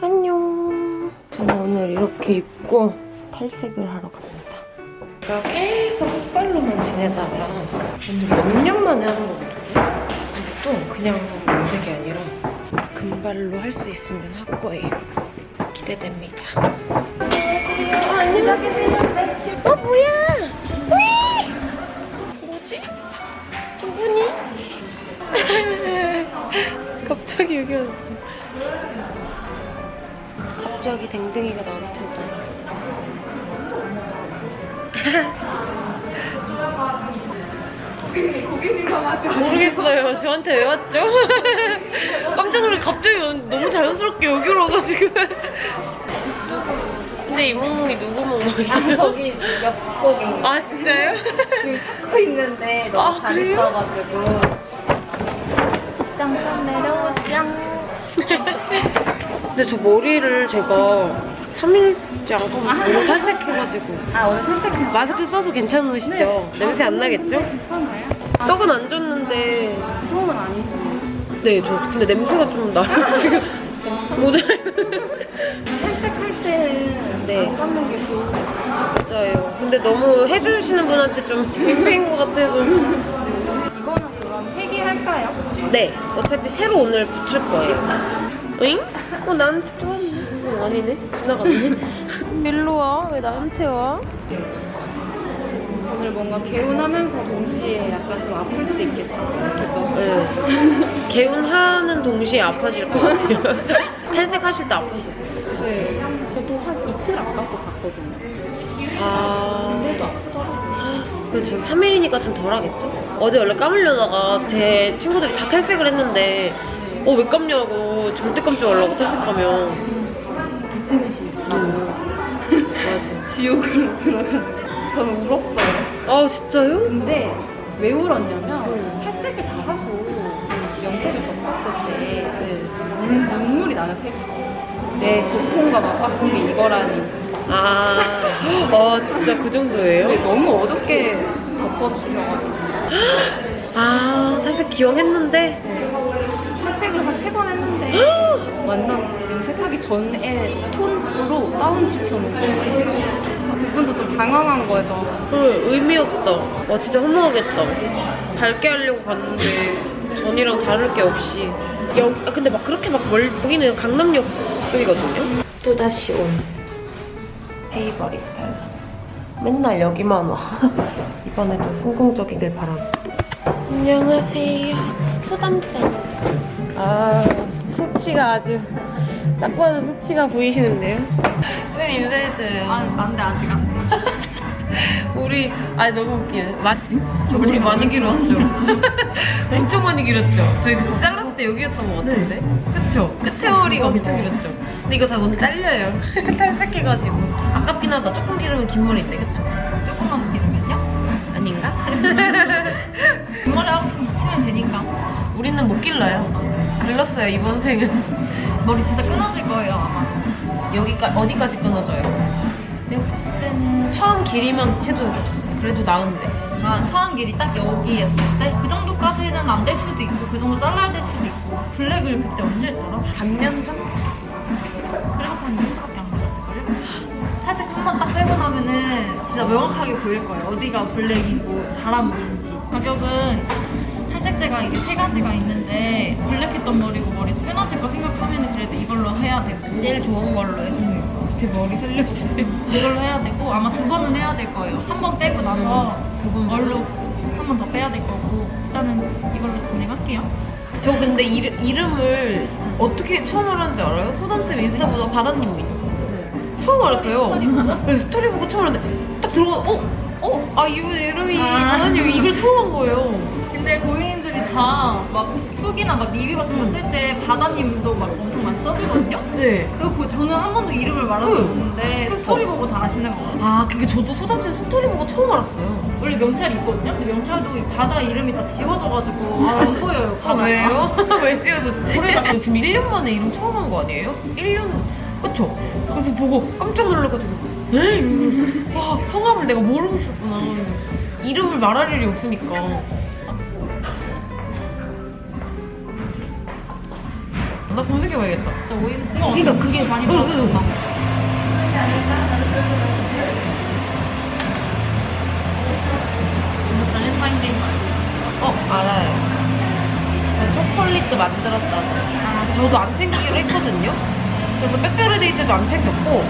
안녕. 저는 오늘 이렇게 입고 탈색을 하러 갑니다. 제가 계속 흑발로만 지내다가 오늘 몇 년 만에 하는 거거든요. 근데 또 그냥 염색이 아니라 금발로 할 수 있으면 할 거예요. 기대됩니다. 어, 안녕. 어, 뭐야? 왜? 뭐지? 누구니? 갑자기 여기 왔어. 갑자기 댕댕이가 나한테 오더니. 모르겠어요. 저한테 왜 왔죠? 깜짝 놀래 갑자기 너무 자연스럽게 여기로 와가지고. 근데 이 몽몽이 누구 몽몽이에요? 아, 저기 몇 곡이 아 진짜요? 지금 찾고 있는데 너무 아, 그래요? 잘했어가지고 짱짱 내려와 짱 근데 저 머리를 제가 3일째 안 감고 오늘 탈색해가지고. 아, 오늘 탈색한 마스크 써서 괜찮으시죠? 냄새 안 나겠죠? 괜찮아요? 떡은 안 줬는데. 수험은 아니시네요. 네, 저 근데 냄새가 좀 나요 지금 모델 탈색할 때는 네. 안 감는 게 좋은 것 같아요. 맞아요. 근데 너무 해주시는 분한테 좀 빙빙인 것 같아서. 이거는 그럼 폐기할까요? 네. 어차피 새로 오늘 붙일 거예요. 응? 어 나한테 또 왔네 어, 아니네. 지나갔네. 일로 와 왜 나한테 와? 오늘 뭔가 개운하면서 동시에 약간 좀 아플 수 있겠다. 그죠? 네. 개운하는 동시에 아파질 것 같아요. 탈색하실 때 아프세요? 네. 저도 한 이틀 안 감고 갔거든요. 아. 근데도 아프더라고요. 그렇죠. 3일이니까 좀 덜하겠죠? 어제 원래 감으려다가 제 친구들이 다 탈색을 했는데 어왜 감냐고 절대 감지 말라고 탈색하면 미친 짓이 있어 맞아 지옥으로 들어가는 저는 울었어요 아 진짜요? 근데 왜 울었냐면 음. 탈색을 다 하고 염색을 덮었을 때 네. 눈, 눈물이 나는 색. 내 고통과 막 아픔이 이거라니. 아, 아 진짜 그 근데 정도예요? 너무 어둡게 덮어주셔가지고 아 탈색 기왕했는데 탈색을 한 세 번 했는데 완전 염색하기 전에 톤으로 다운 시켜놓고 그분도 좀 당황한 거죠. 그 의미 없다. 와 진짜 허무하겠다. 밝게 하려고 갔는데 전이랑 다를 게 없이. 여, 아, 근데 막 그렇게 막 멀, 여기는 강남역 쪽이거든요? 또다시 온 헤이버리 스타일 맨날 여기만 와. 이번에도 성공적이길 바랍니다 안녕하세요. 소담쌤 아 숙취가 아주 딱 봐도 숙취가 보이시는데요 쌤 인사해줘요 안돼 아직 안 돼. 우리 아 너무 웃기네. 마, 저 우리 많이 길었죠. 엄청 많이 길었죠. 저희 잘랐을 때 여기였던 것 같은데. 그쵸? 끝에 머리가 엄청 길었죠. 근데 이거 다 너무 잘려요. 탈색해가지고. 아깝긴 하다. 조금 기르면 긴 머리인데 그쵸? 조금만 기르면요? 아닌가? 뒷머리 하고 싶으면 붙이면 되니까. 우리는 못 길러요. 길렀어요 이번 생은. 머리 진짜 끊어질 거예요 아마. 여기까 어디까지 끊어져요? 내가 봤을 때는 처음 길이만 해도 그래도 나은데. 아, 처음 길이 딱 여기였을 때 그 정도까지는 안 될 수도 있고 그 정도 잘라야 될 수도 있고 블랙을 그때 언제 했더라? 반년 전? 그래서 한 2년밖에 안 걸렸을걸요? 살짝 한 번 딱 빼고 나면은 진짜 명확하게 보일 거예요 어디가 블랙이고 사람 머리인지 가격은 탈색제가 이게 세 가지가 있는데 블랙했던 머리고 머리 끊어질 거 생각하면 그래도 이걸로 해야 되고 제일 좋은 걸로 해. 제 머리 살려주세요 이걸로 해야 되고 아마 두 번은 해야 될 거예요 한 번 빼고 나서 그건 얼룩 한번 더 빼야 될 거고 일단은 이걸로 진행할게요 저 근데 이름, 이름을 어떻게 처음 알았는지 알아요? 소담쌤 인스타 보다 바다님이죠. 처음 알았어요. 네, 스토리 보고 처음 알았는데 딱 들어가 어? 어? 아 이분 이름이 아. 바다님 이걸 처음 한 거예요. 근데 고객님들이 다막 후기나 막 리뷰 같은 거 쓸 때 바다님도 막 엄청 많이 써주거든요? 네. 그거 보고 저는 한 번도 이름을 말한 적 응. 없는데 그쵸. 스토리 보고 다 아시는 거 같아요 아 그게 저도 소담쌤 스토리 보고 처음 알았어요. 원래 명찰이 있거든요? 근데 명찰도 이 바다 이름이 다 지워져가지고 잘안 보여요 아 바다가. 왜요? 왜 지워졌지? 모르겠어요. 지금 1년 만에 이름 처음 한 거 아니에요? 1년 그쵸? 그래서 보고 깜짝 놀라가지고 에이? 와 성함을 내가 모르고 있었구나. 이름을 말할 일이 없으니까. 나 검색해봐야겠다. 오히려 그러니까 그게 많이. 들어갔나 이거 발렌타인데이 어, 알아요. 저 초콜릿도 만들었다고. 아, 저도 안 챙기기로 했거든요. 그래서 빼빼로데이 때도 안 챙겼고,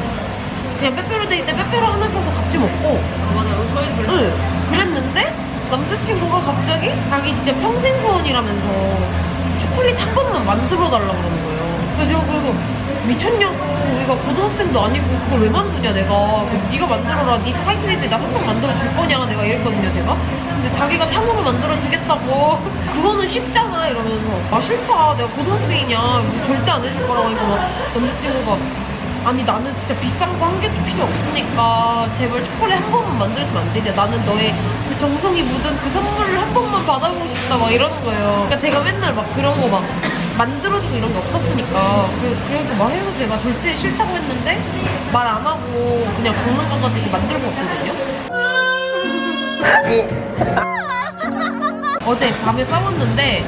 그냥 빼빼로데이 때 빼빼로 하나 사서 같이 먹고, 아 맞아요 저희도 별로 응, 그랬는데, 남자친구가 갑자기 자기 진짜 평생 소원이라면서 초콜릿 한 번만 만들어 달라고 그러는 거예요. 그래서 제가 그래서 미쳤냐고, 우리가 고등학생도 아니고 그걸 왜 만드냐, 내가. 그래서 네가 만들어라, 네 화이트데이 때나한 번 만들어 줄 거냐, 내가 이랬거든요, 제가. 근데 자기가 탕후루 만들어 주겠다고. 그거는 쉽잖아, 이러면서. 아, 싫다. 내가 고등학생이냐. 절대 안 해줄 거라고 하니까 막 남자친구가 아니 나는 진짜 비싼 거 한 개도 필요 없으니까 제발 초콜릿 한 번만 만들어주면 안 되냐? 나는 너의 그 정성이 묻은 그 선물을 한 번만 받아보고 싶다 막 이러는 거예요. 그러니까 제가 맨날 막 그런 거 막 만들어주고 이런 게 없었으니까. 그, 그래서 막 해서 제가 절대 싫다고 했는데 말 안 하고 그냥 먹는 거 가지고 만들고 왔거든요. 어제 밤에 싸웠는데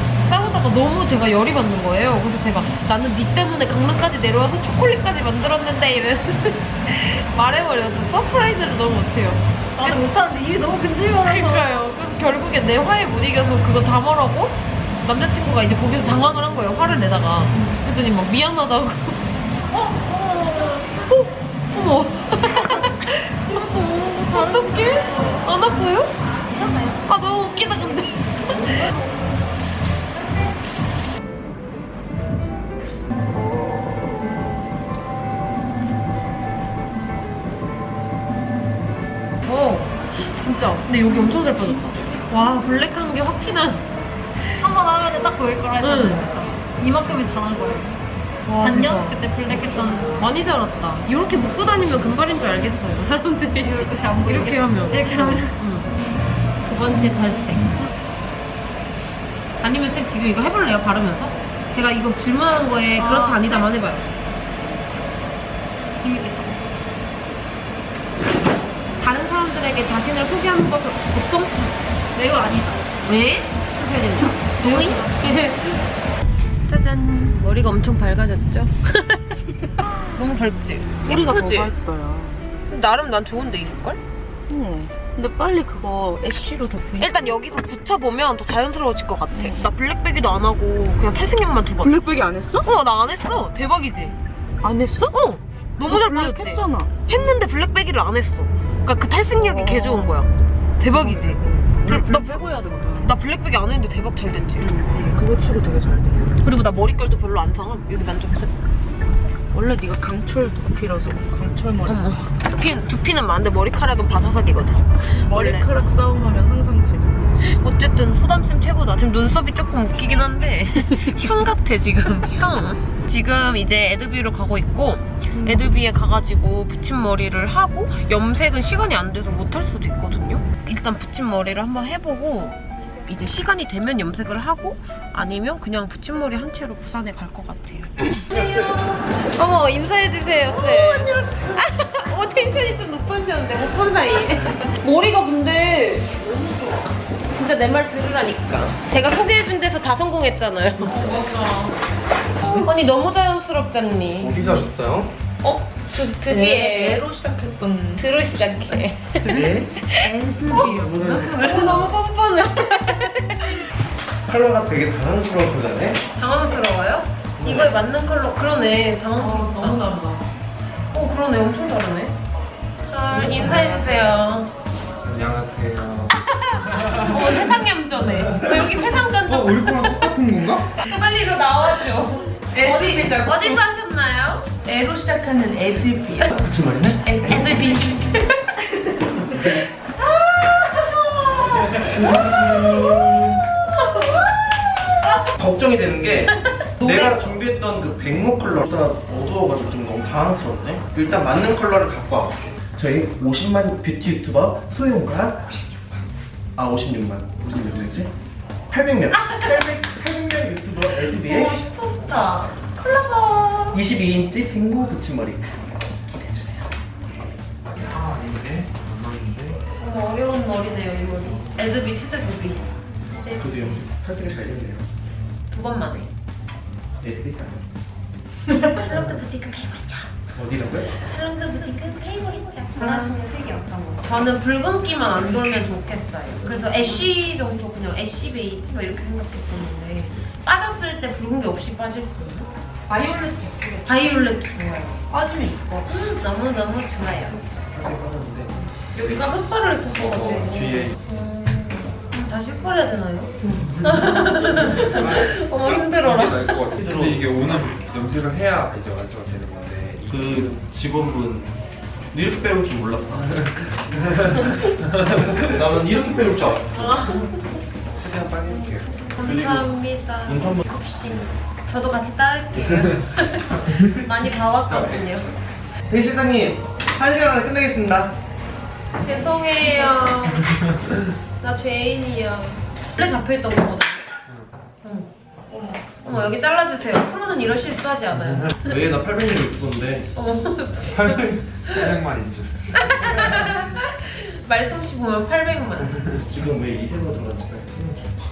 싸우다가 너무 제가 열이 받는 거예요. 그래서 제가 나는 네 때문에 강릉까지 내려와서 초콜릿까지 만들었는데 이래 말해버려서 surprise를 너무 못해요. 나는 못하는데 입이 너무 근질거려서 그러니까요. 그래서 결국에 내 화에 못 이겨서 그거 다 말하고 남자친구가 이제 거기서 당황을 한 거예요. 화를 내다가 그랬더니 막 미안하다고. 어? 어? 어머. 어떡해? 안 아파요? 아 너무 웃기다 근데. 진짜. 근데 여기 엄청 잘 빠졌다. 와, 블랙한 게확 티나. 한번 하면 딱 보일 거라 했잖아요 응. 이만큼이 잘한 거예요 와, 반년? 대박. 그때 블랙 했던 많이 자랐다. 이렇게 묶고 다니면 금발인 줄 알겠어요. 사람들이 이렇게 안 보이게 이렇게 하면. 이렇게 하면 응. 두 번째 탈색. 아니면 쌤 지금 이거 해볼래요? 바르면서? 제가 이거 질문하는 거에 아. 그렇다 아니다만 해봐요. 재밌겠다 다른 사람들에게 자신을 소개하는 것을 보통 이거 아니다 왜? 소개했냐? 동의? 짜잔. 머리가 엄청 밝아졌죠? 너무 밝지? 뿌리가 더 예쁘지? 밝더라. 나름 난 좋은데 이걸? 응. 근데 빨리 그거 애쉬로 덮여. 일단 여기서 붙여보면 더 자연스러워질 것 같아. 나 블랙베기도 안 하고 그냥 탈색약만 두 번. 블랙백이 안 했어? 어, 나 안 했어. 대박이지? 안 했어? 어! 너무 잘 빠졌지? 했잖아. 했는데 블랙베기를 안 했어. 그러니까 그 탈색약이 개 좋은 거야. 대박이지? 들- 나, 나 빼고 해야 되거든. 나 블랙베기 안 했는데 대박 잘 됐지? 응. 그거 치고 되게 잘 돼. 그리고 나 머릿결도 별로 안 상함. 여기 만져보세요. 원래 네가 강철 두피라서 강철 머리. 어머. 두피, 두피는 많은데 머리카락은 바사삭이거든. 머리카락 싸움하면 항상 지금. 어쨌든 소담쌤 최고다. 지금 눈썹이 조금 웃기긴 한데 형 같아 지금 형. 지금 이제 에드비로 가고 있고 에드비에 가가지고 붙임머리를 하고 염색은 시간이 안 돼서 못 할 수도 있거든요. 일단 붙임머리를 한번 해보고 이제 시간이 되면 염색을 하고 아니면 그냥 붙임머리 한 채로 부산에 갈 것 같아요. 어머 인사해주세요 쌤. 오 안녕하세요. 어 텐션이 좀 높으셨는데 못 본 사이에. 머리가 근데 진짜 내 말 들으라니까. 제가 소개해준 데서 다 성공했잖아요. 아니 너무 자연스럽잖니. 어디서 하셨어요? 어? 그 드디어 애로 시작했던. 드로 시작해. 네. 오, 너무 뻔뻔해. 컬러가 되게 당황스러운 거잖아요. 당황스러워요? 이거에 맞는 컬러 그러네. 당황스럽다. 너무 다르다. 오 그러네. 엄청 다르네. 잘 인사해주세요. 안녕하세요. 어 세상 얌전해. 저 여기 세상 어, 전적 우리 거랑 똑같은 건가? 빨리 이로 나와줘. 어디 어디서 하셨나요? 애로 시작하는 애드비야. 그치 말이네? 애드비. 걱정이 되는 게 노래- 내가 준비했던 그 백모 컬러가 어두워가지고 좀 너무 당황스럽네. 일단 맞는 컬러를 갖고 와볼게. 저희 50만 뷰티 유튜버 소영과 아 56만 무슨 몇명이지? 800명 800, 800명 유튜버 에드비의 오 슈퍼스타. 콜라보. 22인치 빙고 붙임머리 기대해주세요 아 아닌데 안 맞는데 너무 어려운 머리네요 이 머리. 에드비 최대 도비. 저도 영 탈색이 잘 됐네요 두 번 만에. 에드비 안 했어 샬롯트 부티크 페이보릿 어디라고요? 샬롯트 부티크 페이보릿 원하시는 색이 어떤 거? 저는 붉은기만 안 돌면 좋겠어요. 그래서 애쉬 정도 그냥 애쉬 베이스 뭐 이렇게 생각했었는데 빠졌을 때 붉은기 없이 빠질 수 있나? 바이올렛 예쁘게 바이올렛 좋아요. 빠지면 이뻐. 너무 너무 좋아요. 여기가 흑발을 어, 했었어가지고 뒤에 음, 다시 흑발해야 되나요? 어머 힘들어라. 근데 이게 오늘 염색을 해야 이제 완성이 되는 건데 그 직원분 이렇게 빼올 줄 몰랐어. 나는 이렇게 빼올 줄 알았어. 최대한 빨리 할게요. 감사합니다. 혹시 저도 같이 따를게요. 많이 봐왔거든요. 대실장님 한 시간 안에 끝내겠습니다. 죄송해요. 나 죄인이야. 원래 잡혀있던 거거든. 응. 어머. 어머 여기 잘라주세요. 프로는 이런 실수하지 않아요. 왜나 800년 유튜버인데 어머 사냥만 인 줄. 말솜씨 보면 800만. 지금 왜 이세로 들어갔지?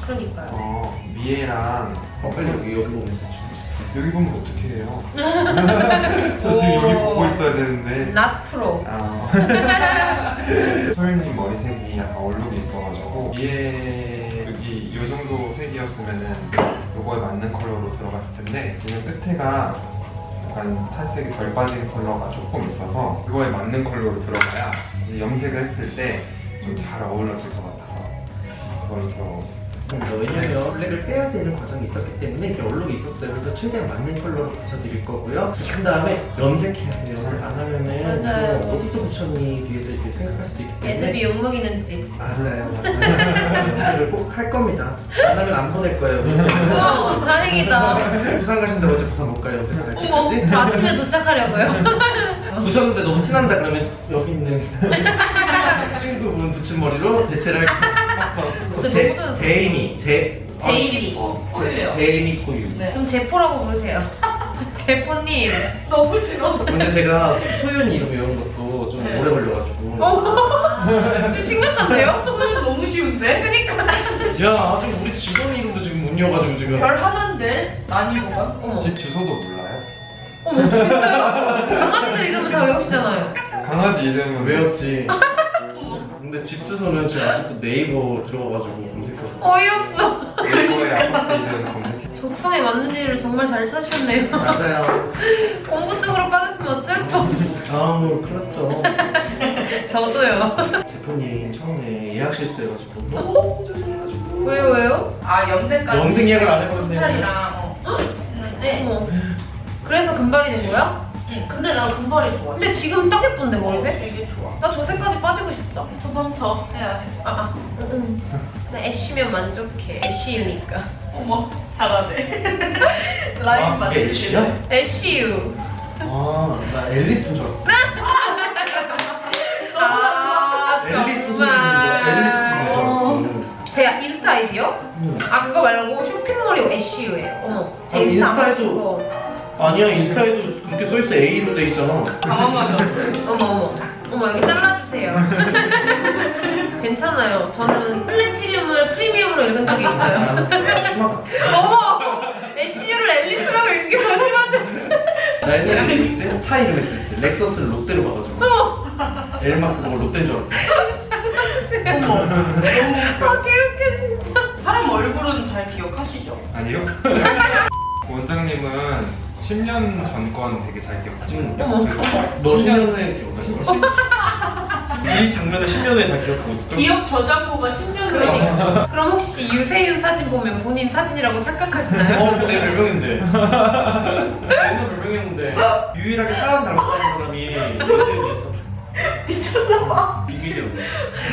그러니까요. 어 미애랑 어 빨리 여기 여기 보면서 여기 보면 어떻게 해요? 저 지금 여기 보고 있어야 되는데. not pro. 아. 소연님 머리색이 약간 얼룩이 있어가지고 위에 여기 이 정도 색이었으면은 요거에 맞는 컬러로 들어갔을 텐데 지금 끝에가 약간 탈색이 덜 빠진 컬러가 조금 있어서 그거에 맞는 컬러로 들어가야 염색을 했을 때 좀 잘 어울러질 것 같아서 그걸로 들어가고 있습니다. 왜냐면 블랙을 빼야 되는 과정이 있었기 때문에 이렇게 얼룩이 있었어요. 그래서 최대한 맞는 컬러로 붙여드릴 거고요. 그 다음에 염색해야 돼요. 안 하면은 맞아요. 이거 어디서 붙였니 뒤에서 이렇게 생각할 수도 있기 때문에 애들이 욕먹이는 짓. 맞아요, 맞아요. 염색을 꼭 할 겁니다. 안 하면 안 보낼 거예요. 어, 다행이다. 부산 가신데 어제 부산 못 가요. 염색 할 어머, 때까지. 저 아침에 도착하려고요. 부셨는데 너무 티난다 그러면 여기 있는 친구분 붙인 머리로 대체를 할 근데 제, 너무 제이미 제 제이미. 어, 꿀이요. 제, 제이미 코유 네. 그럼 제포라고 부르세요. 제포님. 너무 싫어. 근데 제가 소연 이름 외우는 것도 좀 네. 오래 걸려가지고 어? 좀 심각한데요? 너무 쉬운데? 그니까. 야 지금 우리 직원 이름도 지금 못 외워가지고 지금 별 하나인데? 난이도가? 어머. 집 주소도 몰라요? 어머, 진짜요? 강아지들 이름은 다 외우시잖아요. 강아지 이름은 외웠지 근데 집 주소는 지금 아직도 네이버 들어가가지고 검색해서 어이없어. 네이버에 아파트 이름 검색해. 적성에 맞는 일을 정말 잘 찾으셨네요. 맞아요 공부 쪽으로 빠졌으면 어쩔 뻔. 다음으로 큰일 났죠 저도요. 대표님 처음에 예약 실수해가지고 너무 죄송해가지고 왜요, 왜요? 아 염색까지 염색 예약을 안 해버렸네. 스타일이랑 어. 했는데 어머. 그래서 금발이 된 거야? 응, 근데 나 금발이 좋아 근데 지금 딱 예쁜데, 머리색? 되게 좋아 나 저 색까지 빠지고 싶다. 두 번 더 해야 해 아, 아. 응, 응. 나 애쉬면 만족해. 애쉬유니까. 어머 잘하네 아, 라인 그게 맞지? 애쉬야? 애쉬유. 아 나 앨리스인 줄 알았어 아, 앨리스 소리인 줄 알았어 제 인스타 아이디요? 응. 아, 그거 말고 쇼핑몰이 애쉬유예요. 어머. 제 아, 인스타 안 인스타에도- 보시고. 아니야 인스타에도 그렇게 써있어 A로 돼 있잖아 당황하셨어 어머, 어머. 어머, 여기 잘라주세요. 괜찮아요. 저는 platinum을 프리미엄으로 읽은 적이 있어요. 아, 어머! 애쉬유를 앨리스라고 읽기 더 심하죠? 나 옛날에 뭐지? 차 이름 했을 때 렉서스를 롯데로 봐가지고 엘마크 그거 롯데인 줄 알았어 어머 너무 아, 개웃겨, 진짜. 사람 얼굴은 잘 기억하시죠? 아니요? 원장님은 10년 전건 되게 잘 그래서 너 10년 10년 후에 기억날 거야? 이 장면을 10년 후에 다 기억하고 있을까? 기억 저장고가 10년 후에 그러니까. 그럼 혹시 유세윤 사진 보면 본인 사진이라고 착각하시나요? 어, 그내 별명인데. 옛날 별명이었는데 유일하게 사람 닮았다는 사람이 유세윤이었잖아. 미쳤나봐. 비밀이었네.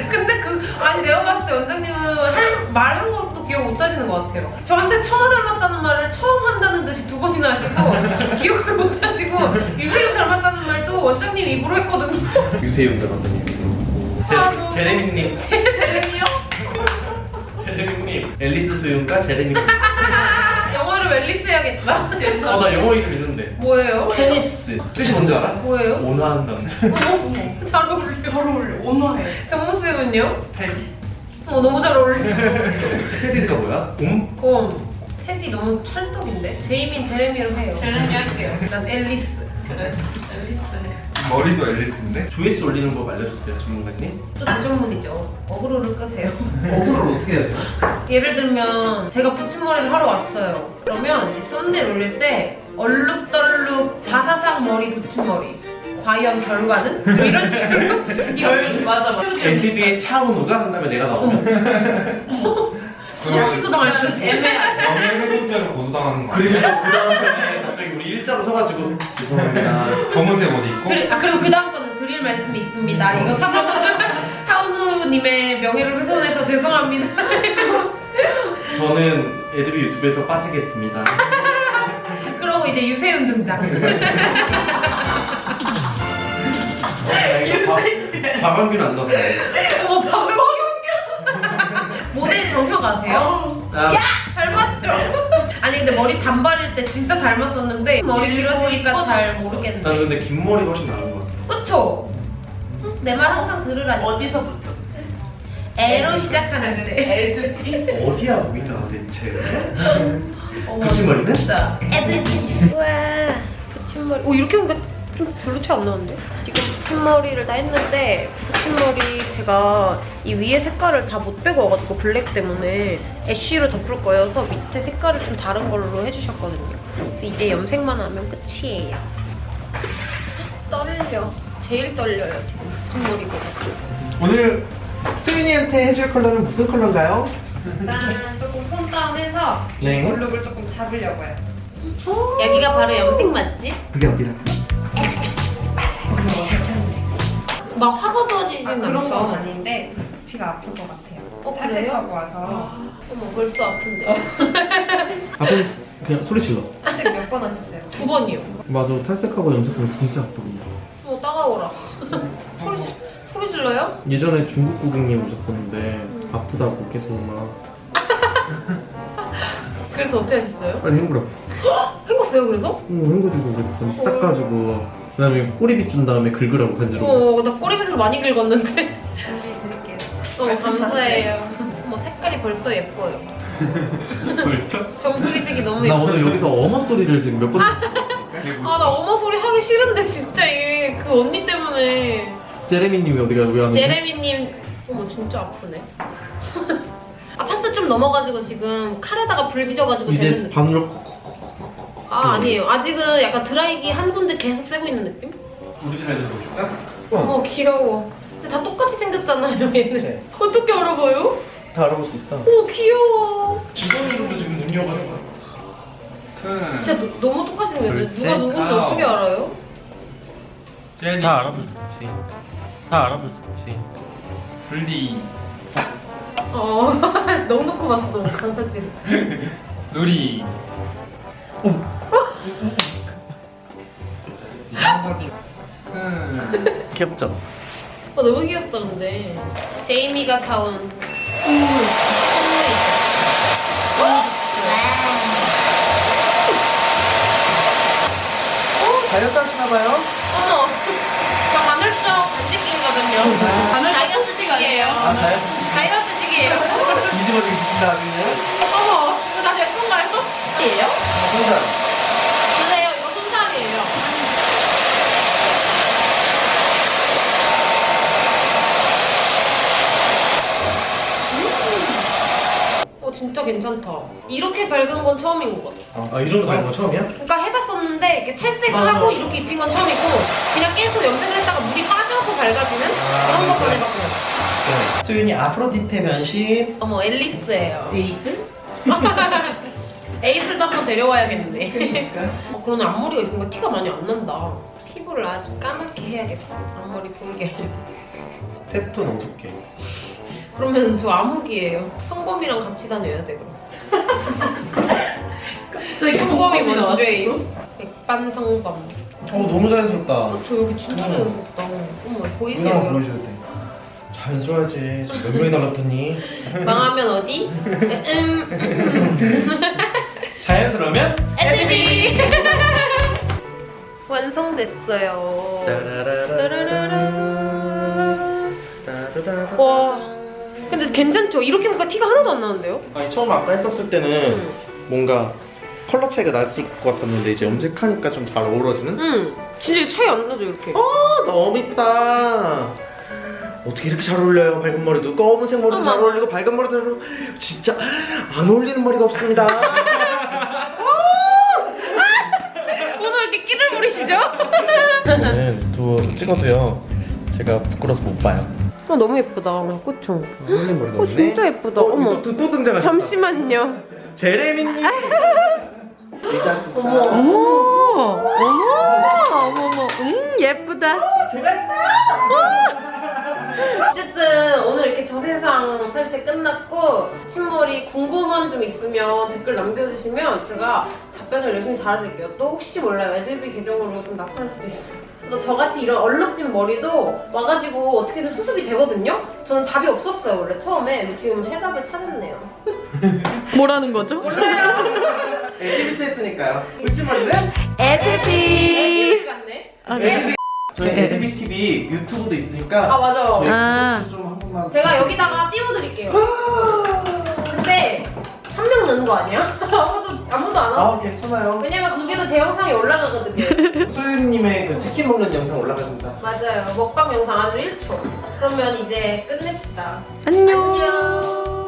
근데 그 아니 내가 봤을 때 원장님은 말한 것도 기억 못 하시는 것 같아요. 저한테 처음 닮았다는 말을 처음 한다는 듯이 두 번이나 하시고 기억을 못 하시고 유세윤 닮았다는 말도 원장님 입으로 했거든요. 유세윤 닮았다니. 아, 너무- 제, 제레미님. 제레미요? 제레미님. 앨리스 수윤과 제레미. 영어를 웰리스 해야겠다. 어, 나 영어 이름 있는데. 뭐예요? 테니스. 뜻이 뭔지 알아? 뭐예요? 온화한 남자. 어머, 잘 어울려. 잘 어울려 온화해 정모 쌤은요? 테디. 어 너무 잘 어울려. 테디가 뭐야? 곰? 곰, 테디 너무 찰떡인데? 제이민 제레미로 해요. 제레미 할게요. 난 앨리스. 그래, 앨리스. 머리도 앨리스인데? 조회수 올리는 법 알려주세요 전문가님 또 대전문이죠. 어그로를 끄세요. 어그로를 어떻게 해야 돼요? 예를 들면 제가 붙임머리를 하러 왔어요. 그러면 이 썸네일 올릴 때 얼룩덜룩 바사삭 머리 붙임머리. 과연 결과는? 좀 이런 식으로. 이런 맞아, 맞아. NDB의 차은우가 한 다음에 내가 나오면 구독 취소당할 수 있어. 애매하게. 명예훼손죄로 고소당하는 거 그리고? 그 다음에 갑자기 우리 일자로 서가지고 죄송합니다 검은색 옷 입고 그리, 아, 그리고 그 다음 거는 드릴 말씀이 있습니다. 이거 사과 하운우님의 명예를 훼손해서 죄송합니다. 저는 애드비 유튜브에서 빠지겠습니다 그러고 이제 유세윤 등장. 박완규는 안 넣었어요 어머 박박윤규. 모델 정혁 아세요? 아, 닮았죠? 아니 근데 머리 단발일 때 진짜 닮았었는데 머리 길어지니까 잘 모르겠네. 나는 근데 긴 머리가 훨씬 나은 것 같아 그쵸? 내말 항상 들으라니. 어디서 붙였지? 애로 시작하는데. 애드비. 어디야 우리가 대체 붙임머리는? 진짜. 애들. 우와. 붙임머리. 오 이렇게 보니까 좀 별로 티 안 나는데? 지금 붙임머리를 다 했는데 붙임머리 제가 이 위에 색깔을 다 못 빼고 와가지고 블랙 때문에 애쉬로 덮을 거여서 밑에 색깔을 좀 다른 걸로 해주셨거든요. 그래서 이제 염색만 하면 끝이에요. 떨려. 제일 떨려요 지금 붙임머리가. 오늘 수윤이한테 해줄 컬러는 무슨 컬러인가요? 일단 조금 톤 다운해서 네. 이 볼륨을 조금 잡으려고요. 여기가 바로 염색 맛집? 그게 어디라? 막 화가 도지진 아, 그런? 건 아닌데 피가 아플 것 같아요. 어, 탈색하고 와서 어머 벌써 아픈데. 아버님 그냥 소리 질러 탈색 몇 번 하셨어요? 두 번이요. 맞아 탈색하고 염색하면 진짜 아프거든요 어 따가워라. 소리 질- 소리 질러요? 예전에 중국 고객님 오셨었는데 아프다고 계속 막 그래서 어떻게 하셨어요? 빨리 헹구라고 헹궜어요 그래서? 응 헹궈주고 그랬더니 닦아주고 그 다음에 꼬리빗 준 다음에 긁으라고 간지로 어 나 꼬리빗으로 많이 긁었는데. 준비 드릴게요. 어 감사해요. 어머 색깔이 벌써 예뻐요. 벌써? 정수리색이 너무 나 예뻐. 오늘 여기서 어머 소리를 지금 몇 번 아나 어머 소리 하기 싫은데 진짜 이게 그 언니 때문에. 제레미님이 어디가 왜 하는 제레미님 어머 진짜 아프네 아 파스 좀 넘어가지고 지금 칼에다가 불 지져가지고 되는 이제 반으로 아 아니에요. 아직은 약간 드라이기 한 군데 계속 쐬고 있는 느낌? 우리 집 애들 보여줄까? 어머 귀여워. 근데 다 똑같이 생겼잖아요 얘는. 네. 어떻게 알아봐요? 다 알아볼 수 있어. 어머 귀여워. 지성이로도 지금 눈이어가는 거야? 큰 진짜 노- 너무 똑같이 생겼는데 누가 누군지. 어떻게 알아요? 제니 다 알아볼 수 있지. 다 알아볼 수 있지. 블리. 어 넉넉히 봤어 강아지를. 누리 이런 사진 큰 귀엽죠? 아 너무 귀엽다 근데 제이미가 사온 선물 선물 다이어트 하시나봐요? 어머, 저 간헐적 간식중이거든요. 다이어트 식이에요. 아 다이어트 다이어트 식이에요. 뒤집어지기 드신다 하시네요? 어머, 이거 다제 건가요? 이에요? 혼자 주세요. 이거 손살이에요. 어, 진짜 괜찮다. 이렇게 밝은 건 처음인 것 같아. 아 이 정도 가는 거 처음이야? 그러니까 해봤었는데 이렇게 탈색을 맞아. 하고 이렇게 입힌 건 처음이고 그냥 계속 염색을 했다가 물이 빠져서 밝아지는 아, 그런 것만 그래. 해봤고요. 네. 수윤이 아프로디테 변신 어머 앨리스예요. 에이스? 에이슬도 한번 데려와야겠네. 어, 그러네 앞머리가 있으니까 티가 많이 안 난다. 피부를 아주 까맣게 해야겠어. 앞머리 보이게 하려고. 세톤 어둡게 그러면 저 암흑이에요. 성범이랑 같이 다녀야 돼 그럼. 성범이 먼저예요. 백반성범. 어 너무 자연스럽다 어, 저 여기 진짜 음. 자연스럽다. 어머 보이세요? 보여줘야 돼 자연스러워야지 몇 명이 달랐더니 망하면 어디? 음. 자연스러우면 애드비 완성됐어요. 와 괜찮죠? 이렇게 보니까 티가 하나도 안 나는데요? 아니 처음 아까 했었을 때는 음. 뭔가 컬러 차이가 났을 것 같았는데 이제 염색하니까 좀 잘 어우러지는? 응 진짜 차이 안 나죠 이렇게 아 너무 이쁘다 어떻게 이렇게 잘 어울려요 밝은 머리도 검은색 머리도 어머. 잘 어울리고 밝은 머리도 잘 어울리고 진짜 안 어울리는 머리가 없습니다 오늘 이렇게 끼를 부리시죠? 저는 유튜브 찍어도요 제가 부끄러워서 못 봐요 어, 너무 예쁘다. 그쵸? 어 진짜 예쁘다. 어, 어머. 또, 또 등장하셨다. 잠시만요. 제레미님. 진짜. 어머 어머. 어머 어머 음 예쁘다. 제가 했어요. 어쨌든 오늘 이렇게 저세상 탈색 끝났고 침머리 궁금한 점 있으면 댓글 남겨주시면 제가 답변을 열심히 달아드릴게요. 또 혹시 몰라요. 애들비 계정으로 좀 나타날 수도 있어요. 그래서 저같이 이런 얼룩진 머리도 와가지고 어떻게든 수습이 되거든요? 저는 답이 없었어요, 원래 처음에. 근데 지금 해답을 찾았네요. 뭐라는 거죠? 에디비스 했으니까요 울지머리는 애들비 같네? 아, 네. 저희 에디비 TV 유튜브도 있으니까 아, 맞아. 저희 아. 구독 좀한 번만 제가 여기다가 띄워드릴게요. 근데 한명 넣는 거 아니야? 아무도, 아무도 안 하고. 아 괜찮아요 왜냐면 거기도 제 영상이 올라가거든요. 소유님의 그 치킨 먹는 영상 올라갑니다 맞아요. 먹방 영상 아주 1초. 그러면 이제 끝냅시다. 안녕. 안녕.